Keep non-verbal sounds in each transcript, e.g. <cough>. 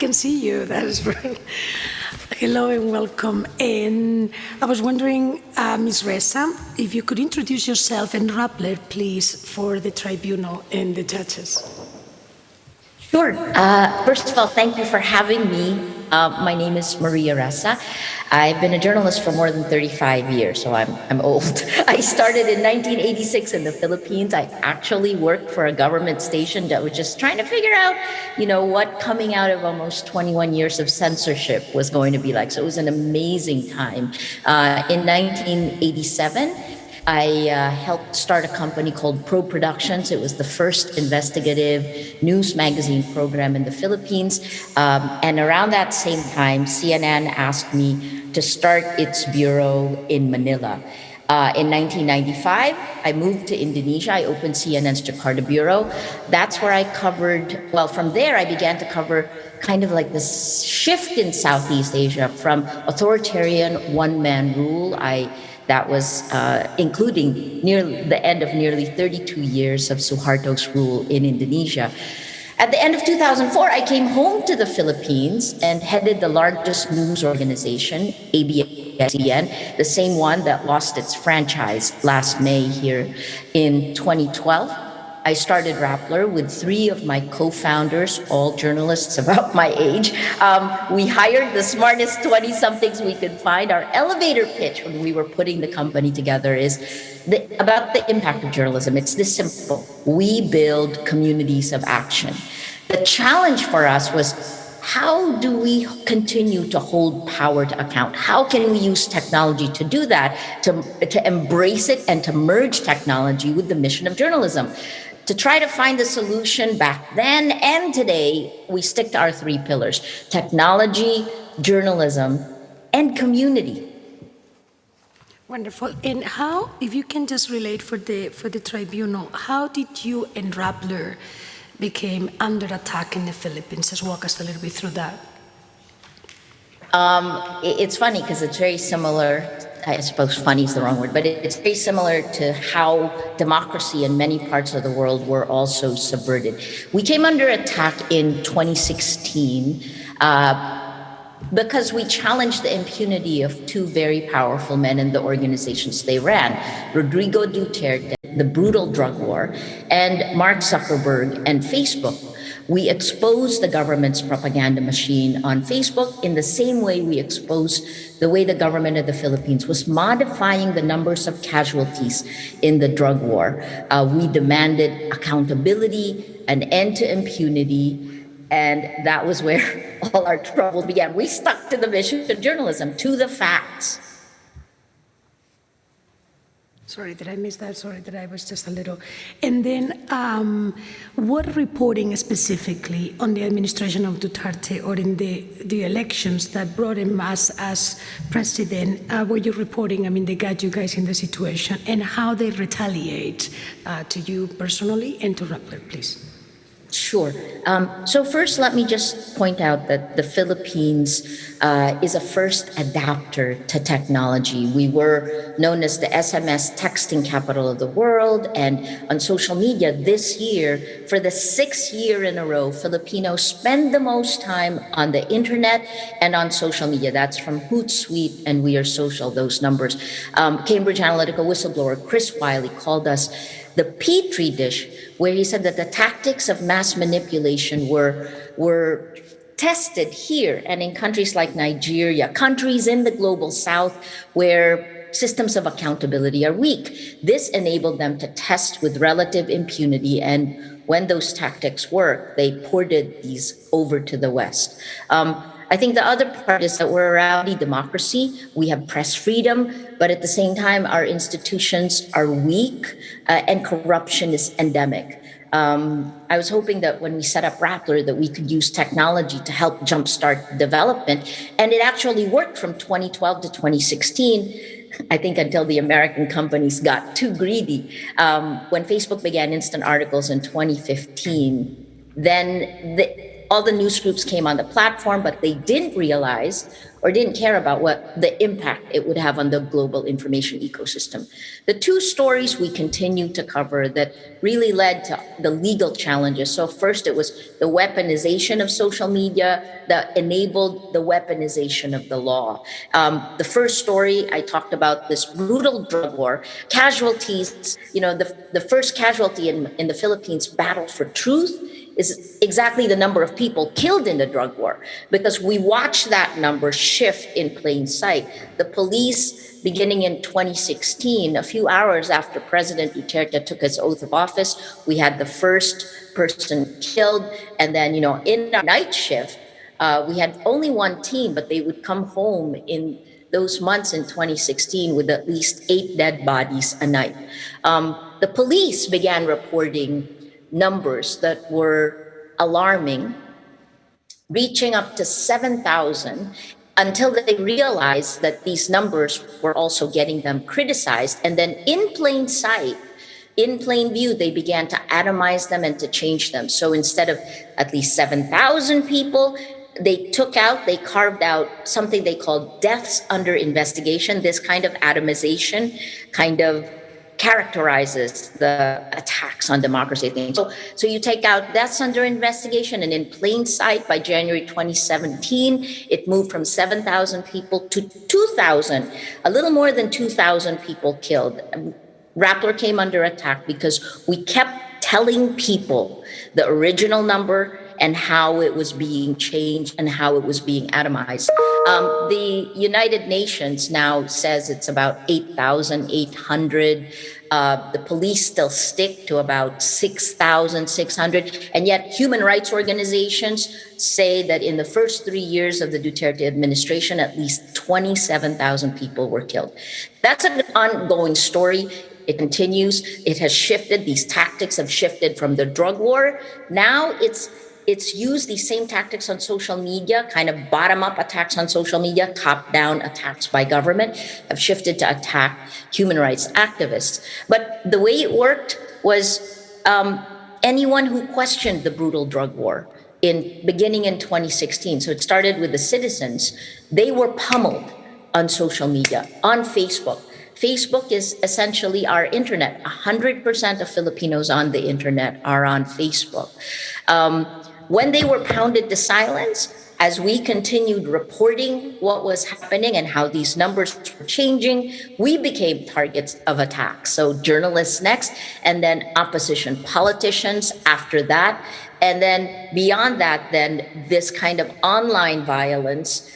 can see you. <laughs> That is very. Hello and welcome. And I was wondering, uh, Ms. Ressa, if you could introduce yourself and Rappler, please, for the tribunal and the judges. Sure. Uh, first of all, thank you for having me uh, my name is Maria Ressa. I've been a journalist for more than 35 years, so I'm, I'm old. <laughs> I started in 1986 in the Philippines. I actually worked for a government station that was just trying to figure out, you know, what coming out of almost 21 years of censorship was going to be like. So it was an amazing time. Uh, in 1987, I uh, helped start a company called Probe Productions. It was the first investigative news magazine program in the Philippines. Um, and around that same time, CNN asked me to start its bureau in Manila. Uh, in 1995, I moved to Indonesia. I opened CNN's Jakarta bureau. That's where I covered, well, from there, I began to cover kind of like this shift in Southeast Asia from authoritarian one man rule. I that was uh, including near the end of nearly 32 years of Suharto's rule in Indonesia. At the end of 2004, I came home to the Philippines and headed the largest news organization, ABS-CBN, the same one that lost its franchise last May here in 2012. I started Rappler with three of my co-founders, all journalists <laughs> about my age. Um, we hired the smartest 20-somethings we could find. Our elevator pitch when we were putting the company together is the, about the impact of journalism. It's this simple. We build communities of action. The challenge for us was how do we continue to hold power to account? How can we use technology to do that, to, to embrace it and to merge technology with the mission of journalism? To try to find a solution back then and today, we stick to our three pillars, technology, journalism, and community. Wonderful. And how, if you can just relate for the, for the tribunal, how did you and Rappler became under attack in the Philippines? Just walk us a little bit through that. Um, it's funny because it's very similar I suppose funny is the wrong word, but it's very similar to how democracy in many parts of the world were also subverted. We came under attack in 2016 uh, because we challenged the impunity of two very powerful men in the organizations they ran, Rodrigo Duterte, the brutal drug war, and Mark Zuckerberg and Facebook we expose the government's propaganda machine on Facebook in the same way we expose the way the government of the Philippines was modifying the numbers of casualties in the drug war. Uh, we demanded accountability, an end to impunity, and that was where <laughs> all our trouble began. We stuck to the mission of journalism, to the facts. Sorry, did I miss that? Sorry that I was just a little. And then, um, what reporting specifically on the administration of Duterte or in the, the elections that brought him as, as president uh, were you reporting? I mean, they got you guys in the situation and how they retaliate uh, to you personally and to Rappler, please. Sure. Um, so first, let me just point out that the Philippines uh, is a first adapter to technology. We were known as the SMS texting capital of the world. And on social media this year, for the sixth year in a row, Filipinos spend the most time on the internet and on social media. That's from Hootsuite and We Are Social, those numbers. Um, Cambridge Analytica whistleblower Chris Wylie called us the Petri dish, where he said that the tactics of mass manipulation were, were tested here and in countries like Nigeria, countries in the global south where systems of accountability are weak. This enabled them to test with relative impunity and when those tactics work, they ported these over to the West. Um, I think the other part is that we're a rowdy democracy. We have press freedom, but at the same time, our institutions are weak uh, and corruption is endemic. Um, I was hoping that when we set up Rappler that we could use technology to help jumpstart development. And it actually worked from 2012 to 2016. I think until the American companies got too greedy. Um, when Facebook began instant articles in 2015, then the, all the news groups came on the platform, but they didn't realize or didn't care about what the impact it would have on the global information ecosystem. The two stories we continue to cover that really led to the legal challenges. So first it was the weaponization of social media that enabled the weaponization of the law. Um, the first story I talked about this brutal drug war, casualties, you know, the, the first casualty in, in the Philippines battle for truth is exactly the number of people killed in the drug war because we watched that number shift in plain sight. The police, beginning in 2016, a few hours after President Duterte took his oath of office, we had the first person killed. And then, you know, in our night shift, uh, we had only one team, but they would come home in those months in 2016 with at least eight dead bodies a night. Um, the police began reporting numbers that were alarming, reaching up to 7,000 until they realized that these numbers were also getting them criticized. And then in plain sight, in plain view, they began to atomize them and to change them. So instead of at least 7,000 people, they took out, they carved out something they called deaths under investigation, this kind of atomization kind of characterizes the attacks on democracy thing. So, so you take out that's under investigation and in plain sight by January 2017, it moved from 7,000 people to 2,000, a little more than 2,000 people killed. Rappler came under attack because we kept telling people the original number and how it was being changed and how it was being atomized. Um, the United Nations now says it's about 8,800. Uh, the police still stick to about 6,600. And yet human rights organizations say that in the first three years of the Duterte administration, at least 27,000 people were killed. That's an ongoing story. It continues. It has shifted. These tactics have shifted from the drug war. Now it's it's used these same tactics on social media, kind of bottom up attacks on social media, top down attacks by government, have shifted to attack human rights activists. But the way it worked was um, anyone who questioned the brutal drug war in beginning in 2016. So it started with the citizens. They were pummeled on social media, on Facebook. Facebook is essentially our internet. 100% of Filipinos on the internet are on Facebook. Um, when they were pounded to silence, as we continued reporting what was happening and how these numbers were changing, we became targets of attacks. So journalists next, and then opposition politicians after that. And then beyond that, then this kind of online violence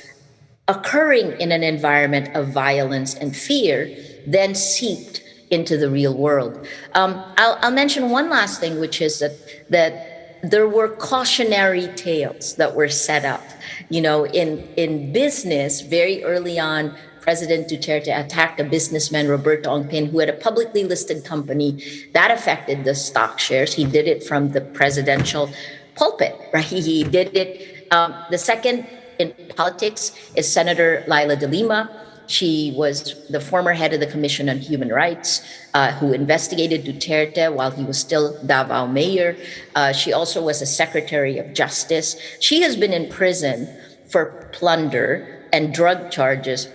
occurring in an environment of violence and fear then seeped into the real world. Um, I'll, I'll mention one last thing, which is that, that there were cautionary tales that were set up. You know, in, in business, very early on, President Duterte attacked a businessman, Roberto Ongpin, who had a publicly listed company. That affected the stock shares. He did it from the presidential pulpit, right? <laughs> He did it. Um, the second in politics is Senator Leila de Lima she was the former head of the Commission on Human Rights, uh, who investigated Duterte while he was still Davao mayor. Uh, she also was a Secretary of Justice. She has been in prison for plunder and drug charges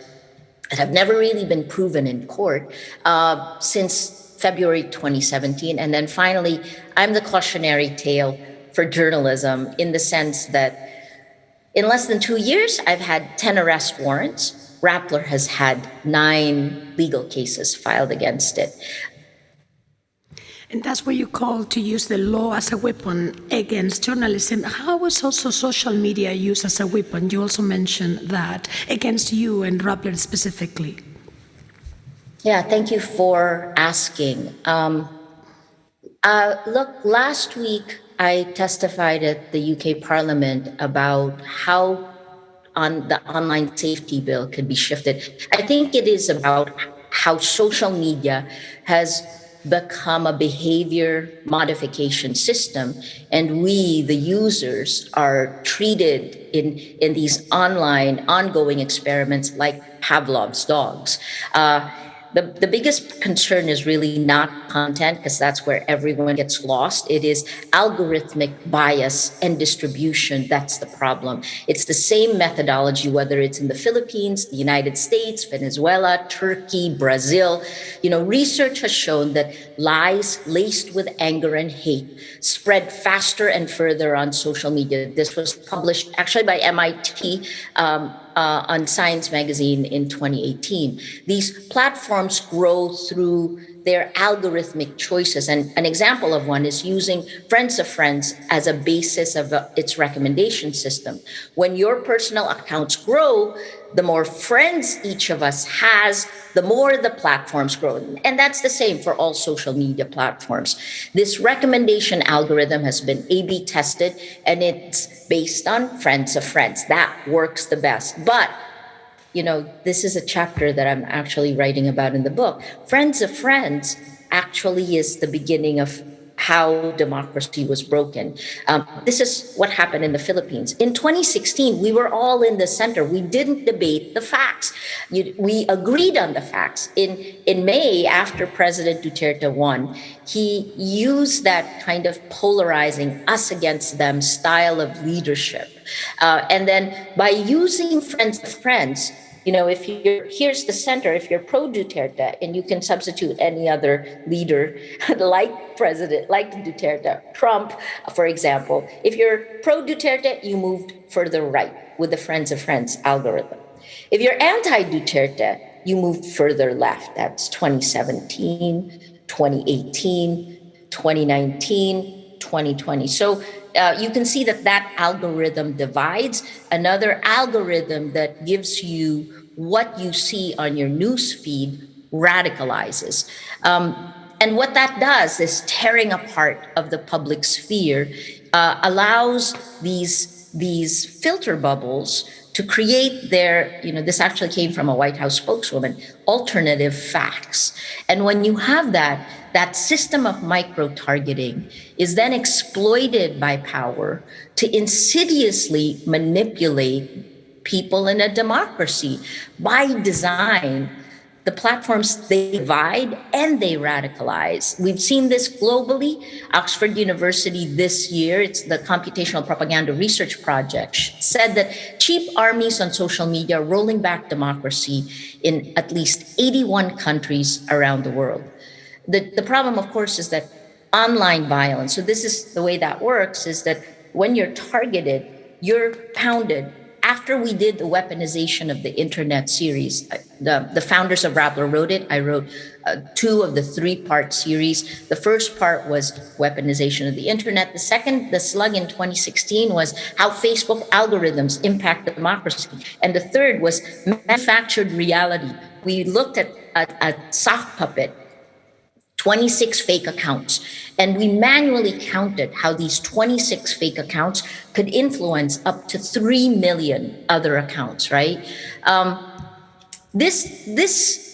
that have never really been proven in court uh, since February 2017. And then finally, I'm the cautionary tale for journalism in the sense that in less than two years, I've had 10 arrest warrants. Rappler has had nine legal cases filed against it. And that's what you call to use the law as a weapon against journalism. How was also social media used as a weapon? You also mentioned that against you and Rappler specifically. Yeah, thank you for asking. Um, uh, look, last week I testified at the UK Parliament about how on the online safety bill could be shifted. I think it is about how social media has become a behavior modification system and we the users are treated in in these online ongoing experiments like pavlov's dogs uh, the, the biggest concern is really not content because that's where everyone gets lost. It is algorithmic bias and distribution. That's the problem. It's the same methodology, whether it's in the Philippines, the United States, Venezuela, Turkey, Brazil. You know, research has shown that lies laced with anger and hate spread faster and further on social media. This was published actually by MIT. Um, uh, on Science Magazine in 2018. These platforms grow through their algorithmic choices. And an example of one is using Friends of Friends as a basis of uh, its recommendation system. When your personal accounts grow, the more friends each of us has, the more the platforms grow. And that's the same for all social media platforms. This recommendation algorithm has been A B tested and it's based on friends of friends. That works the best. But you know, this is a chapter that I'm actually writing about in the book. Friends of Friends actually is the beginning of how democracy was broken. Um, this is what happened in the Philippines. In 2016, we were all in the center. We didn't debate the facts. You, we agreed on the facts. In, in May, after President Duterte won, he used that kind of polarizing us against them style of leadership. Uh, and then by using friends of friends, you know, if you're here's the center, if you're pro Duterte and you can substitute any other leader <laughs> like President, like Duterte, Trump, for example, if you're pro Duterte, you moved further right with the Friends of Friends algorithm. If you're anti Duterte, you moved further left. That's 2017, 2018, 2019, 2020. So uh, you can see that that algorithm divides. Another algorithm that gives you what you see on your news feed radicalizes. Um, and what that does is tearing apart of the public sphere uh, allows these, these filter bubbles to create their, you know, this actually came from a White House spokeswoman, alternative facts. And when you have that, that system of micro targeting is then exploited by power to insidiously manipulate people in a democracy by design the platforms they divide and they radicalize. We've seen this globally. Oxford University this year, it's the Computational Propaganda Research Project, said that cheap armies on social media are rolling back democracy in at least 81 countries around the world. The, the problem, of course, is that online violence, so this is the way that works, is that when you're targeted, you're pounded after we did the weaponization of the internet series, uh, the, the founders of Rappler wrote it. I wrote uh, two of the three part series. The first part was weaponization of the internet. The second, the slug in 2016, was how Facebook algorithms impact democracy. And the third was manufactured reality. We looked at a, a sock puppet 26 fake accounts. And we manually counted how these 26 fake accounts could influence up to 3 million other accounts, right? Um, this, this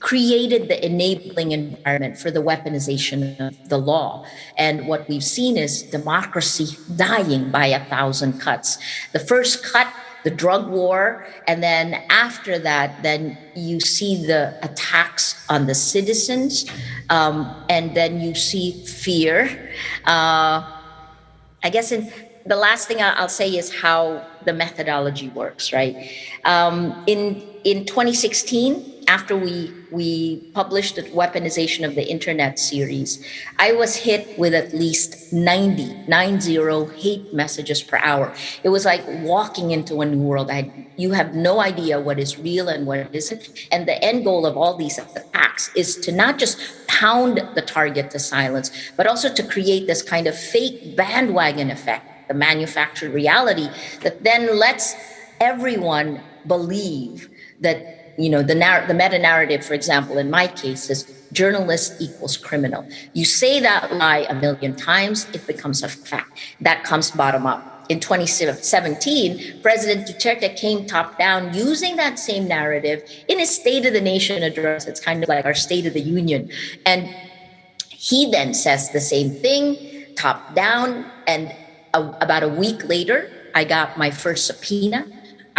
created the enabling environment for the weaponization of the law. And what we've seen is democracy dying by a thousand cuts. The first cut the drug war. And then after that, then you see the attacks on the citizens. Um, and then you see fear. Uh, I guess in, the last thing I'll say is how the methodology works, right? Um, in, in 2016, after we we published the weaponization of the internet series, I was hit with at least 90, 90 hate messages per hour. It was like walking into a new world. I you have no idea what is real and what isn't. And the end goal of all these attacks is to not just pound the target to silence, but also to create this kind of fake bandwagon effect, the manufactured reality that then lets everyone believe that you know, the, narr- the meta narrative, for example, in my case is journalist equals criminal. You say that lie a million times, it becomes a fact. That comes bottom up. In 2017, President Duterte came top down using that same narrative in his State of the Nation address. It's kind of like our State of the Union. And he then says the same thing, top down. And a, about a week later, I got my first subpoena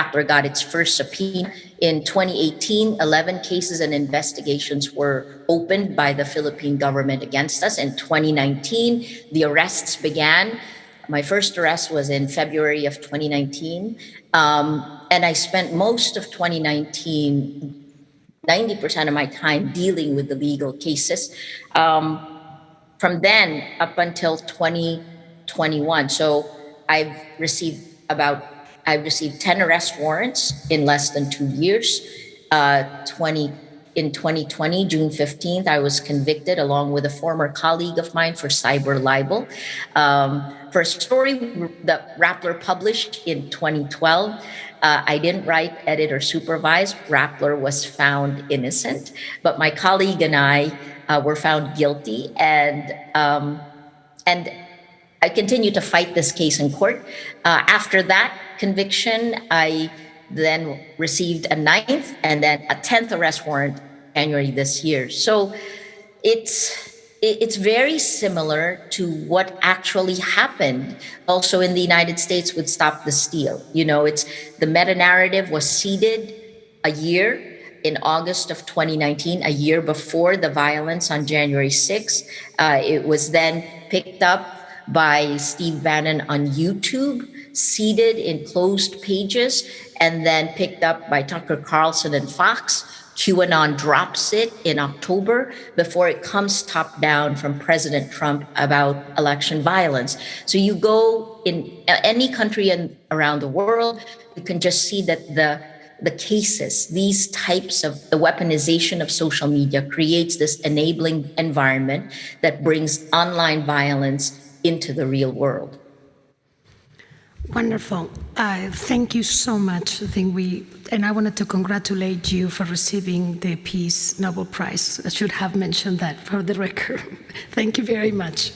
Rappler got its first subpoena. In 2018, 11 cases and investigations were opened by the Philippine government against us. In 2019, the arrests began. My first arrest was in February of 2019. Um, and I spent most of 2019 90% of my time dealing with the legal cases. Um, from then up until 2021, so I've received about, I've received 10 arrest warrants in less than two years. Uh, 20, in 2020, June 15th, I was convicted along with a former colleague of mine for cyber libel. Um, for a story that Rappler published in 2012, uh, I didn't write, edit, or supervise. Rappler was found innocent, but my colleague and I uh, were found guilty, and um, and I continued to fight this case in court. Uh, after that conviction, I then received a ninth and then a tenth arrest warrant January this year. So it's it's very similar to what actually happened also in the United States with Stop the Steal. You know, it's the meta narrative was seeded a year in August of 2019, a year before the violence on January 6th. Uh, it was then picked up by Steve Bannon on YouTube, seeded in closed pages, and then picked up by Tucker Carlson and Fox QAnon drops it in October before it comes top down from President Trump about election violence. So you go in any country and around the world, you can just see that the the cases, these types of the weaponization of social media creates this enabling environment that brings online violence into the real world. Wonderful. Uh, thank you so much. I think we, and I wanted to congratulate you for receiving the Peace Nobel Prize. I should have mentioned that for the record. <laughs> thank you very much.